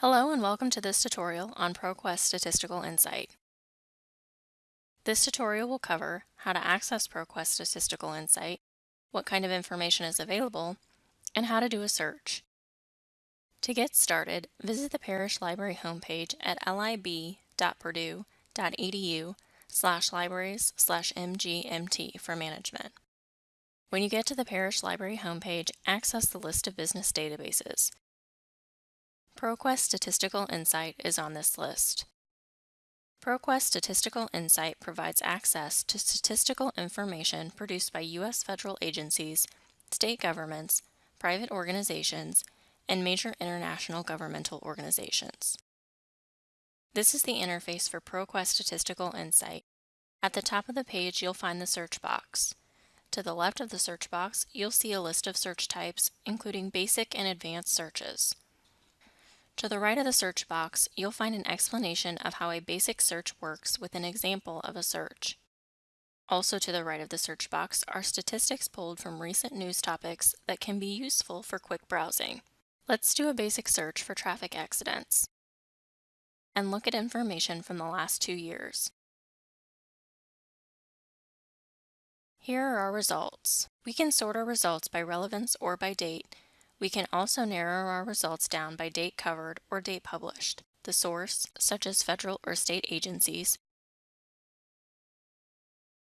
Hello and welcome to this tutorial on ProQuest Statistical Insight. This tutorial will cover how to access ProQuest Statistical Insight, what kind of information is available, and how to do a search. To get started, visit the Parrish Library homepage at lib.purdue.edu slash libraries slash mgmt for management. When you get to the Parrish Library homepage, access the list of business databases. ProQuest Statistical Insight is on this list. ProQuest Statistical Insight provides access to statistical information produced by U.S. federal agencies, state governments, private organizations, and major international governmental organizations. This is the interface for ProQuest Statistical Insight. At the top of the page, you'll find the search box. To the left of the search box, you'll see a list of search types, including basic and advanced searches. To the right of the search box, you'll find an explanation of how a basic search works with an example of a search. Also to the right of the search box are statistics pulled from recent news topics that can be useful for quick browsing. Let's do a basic search for traffic accidents and look at information from the last two years. Here are our results. We can sort our results by relevance or by date we can also narrow our results down by date covered or date published, the source, such as federal or state agencies,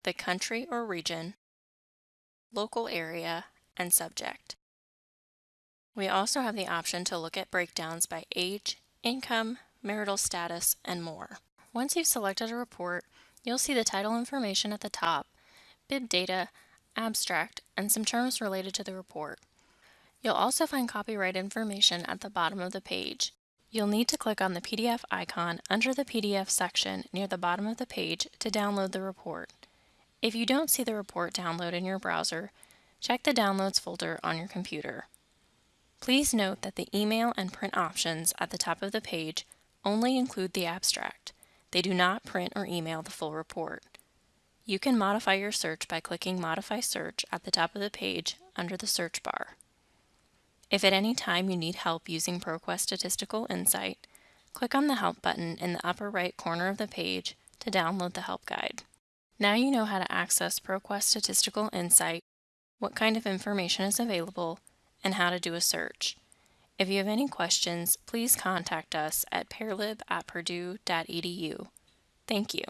the country or region, local area, and subject. We also have the option to look at breakdowns by age, income, marital status, and more. Once you've selected a report, you'll see the title information at the top, bib data, abstract, and some terms related to the report. You'll also find copyright information at the bottom of the page. You'll need to click on the PDF icon under the PDF section near the bottom of the page to download the report. If you don't see the report download in your browser, check the Downloads folder on your computer. Please note that the email and print options at the top of the page only include the abstract. They do not print or email the full report. You can modify your search by clicking Modify Search at the top of the page under the search bar. If at any time you need help using ProQuest Statistical Insight, click on the Help button in the upper right corner of the page to download the help guide. Now you know how to access ProQuest Statistical Insight, what kind of information is available, and how to do a search. If you have any questions, please contact us at parlib at purdue.edu. Thank you.